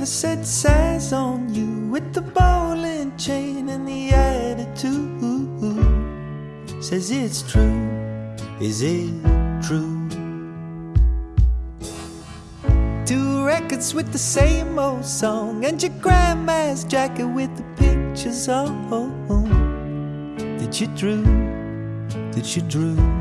ever set size on you with the bowling chain and the attitude? Says it's true, is it true? Two records with the same old song and your grandma's jacket with the pictures on. Did you drew? Did you drew?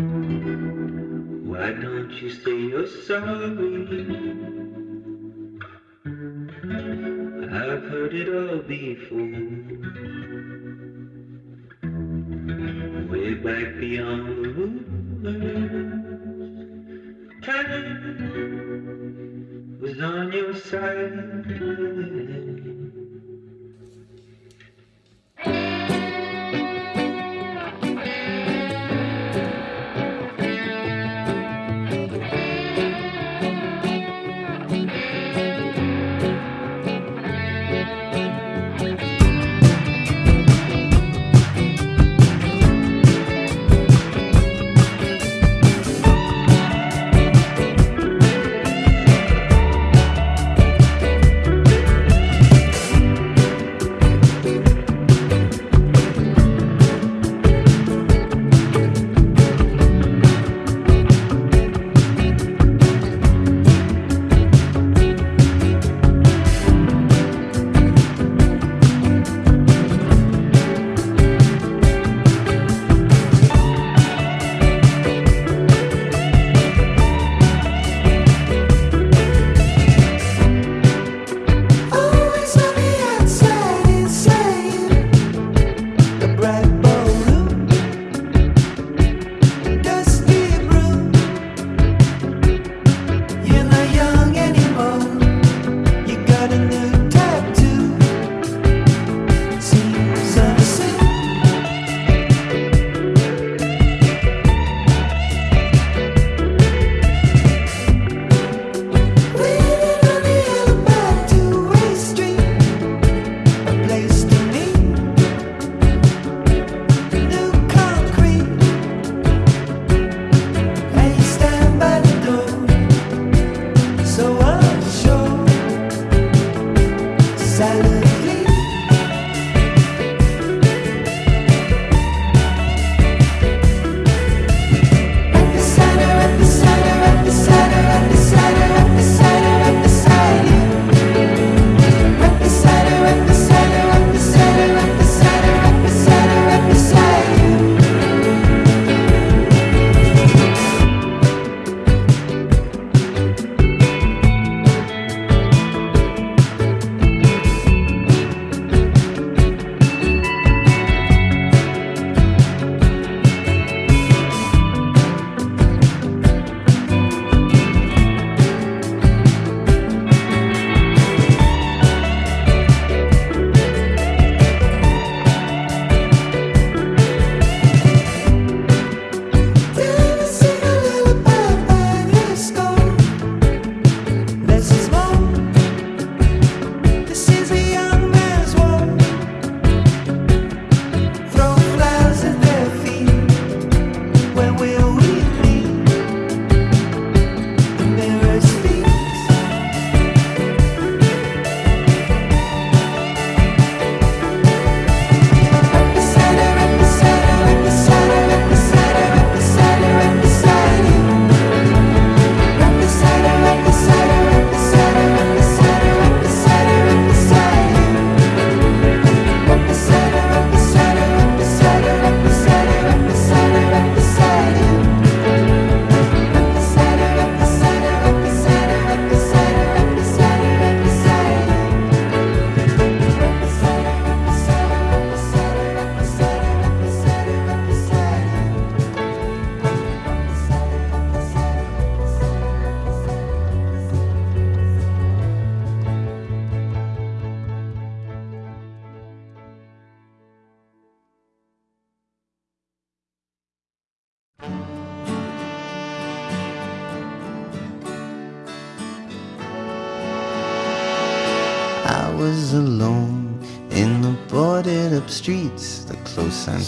Why don't you say you're sorry? I've heard it all before. Way back beyond the rumors, time was on your side.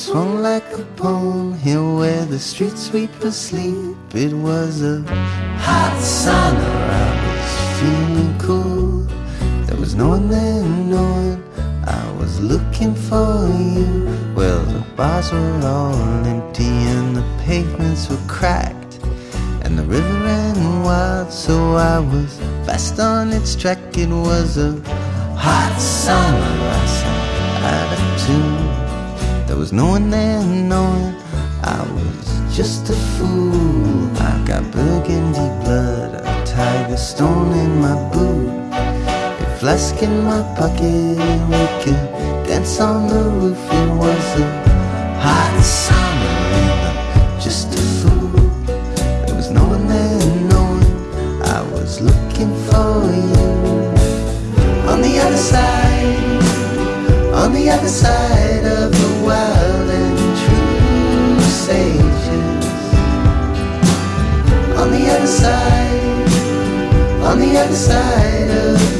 Swung like a pole here where the street sweepers sleep. It was a hot summer. I was feeling cool. There was no one there, no one. I was looking for you. Well, the bars were all empty and the pavements were cracked. And the river ran wild, so I was fast on its track. It was a hot summer, I sang out of tune. There was no one there knowing I was just a fool. I got burgundy blood, a tiger stone in my boot, a flask in my pocket. We could dance on the roof. It was a hot summer, and I'm just a fool. There was no one there knowing I was looking for you. On the other side, on the other side of the true sages. On the other side, on the other side of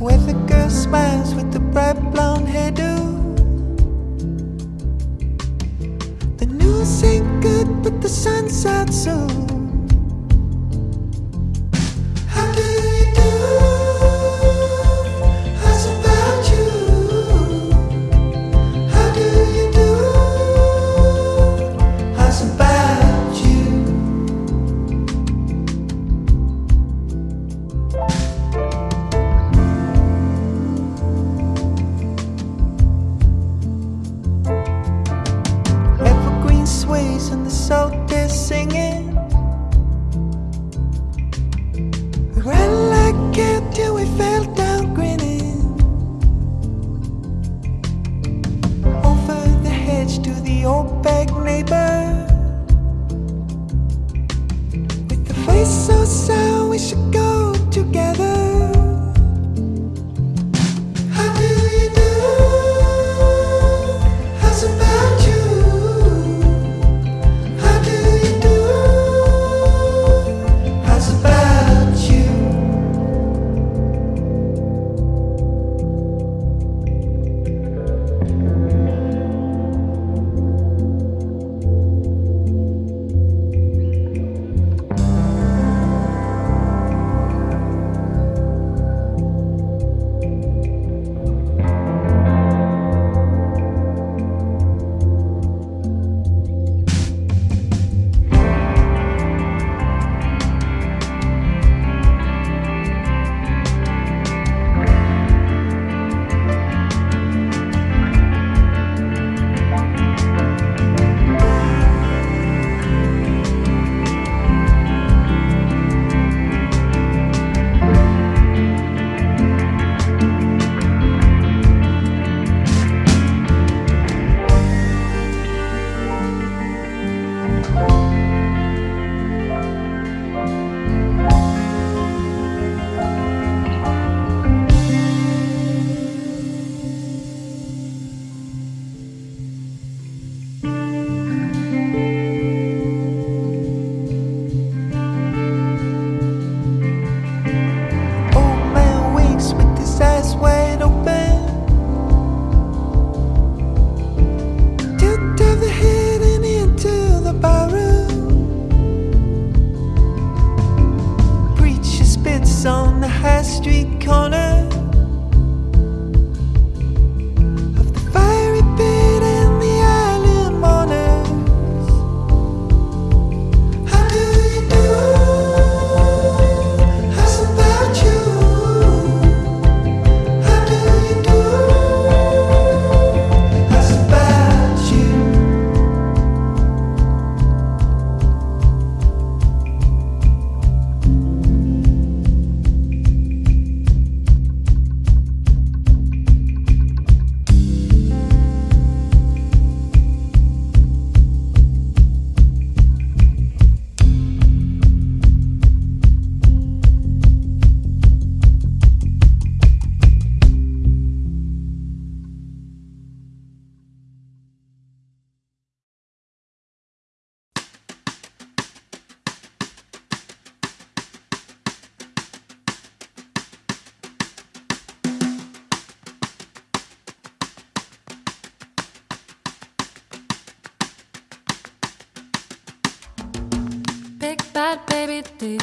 Where the girl smiles with the bright blonde hairdo. The news ain't good, but the sun's out soon.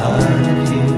of you.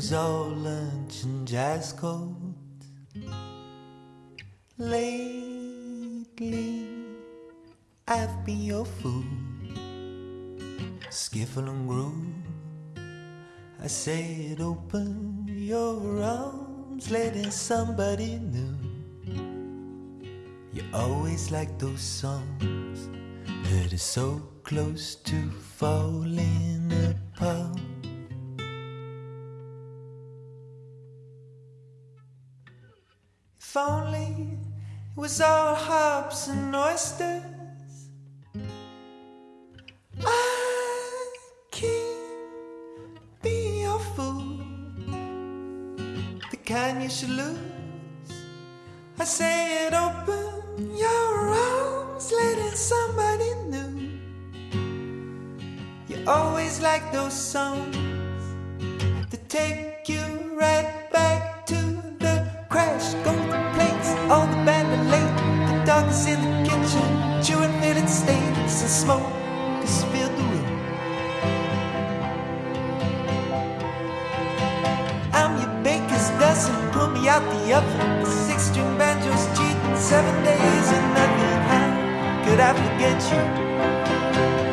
Was all lunch and jazz coats. Lately, I've been your fool. Skiffle and groove. I said, open your arms, let in somebody new. You always like those songs that are so close to falling apart. Only it was all hops and oysters. I can't be your fool, the kind you should lose. I say it open your arms, let in somebody new. You always like those songs that take me out the oven. Six string banjos cheating, seven days and nothing. How could I forget you?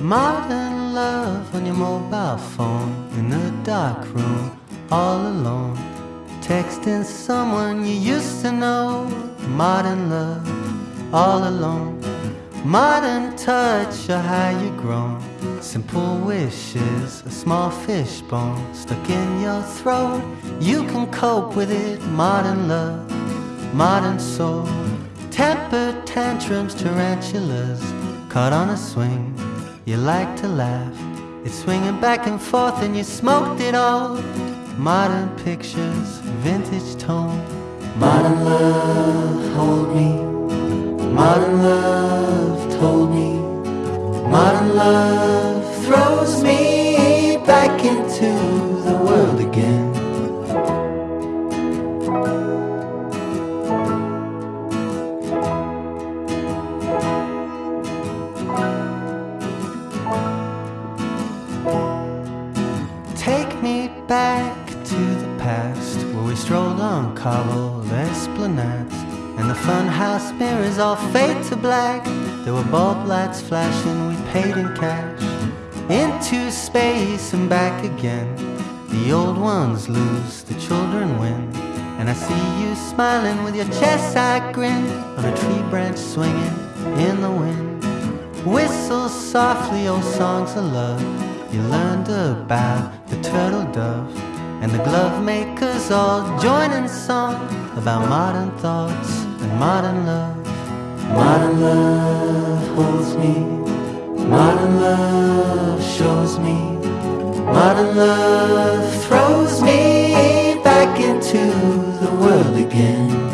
Modern love on your mobile phone in a dark room, all alone. Texting someone you used to know. Modern love, all alone. Modern touch, or how you grown. Simple wishes, a small fishbone stuck in your throat. You can cope with it. Modern love, modern soul. Temper tantrums, tarantulas, caught on a swing. You like to laugh. It's swinging back and forth, and you smoked it all. Modern pictures, vintage tone. Modern love, hold me. Modern love told me. Modern love throws me back into the world again. Back to the past where we strolled on cobbled esplanades and the funhouse mirrors all fade to black. There were bulb lights flashing, we paid in cash. Into space and back again. The old ones lose, the children win. And I see you smiling with your chest side grin on a tree branch swinging in the wind. Whistle softly old songs of love you learned about the turtle dove and the glove makers all join in song about modern thoughts and modern love. Modern love holds me, modern love shows me, modern love throws me back into the world again.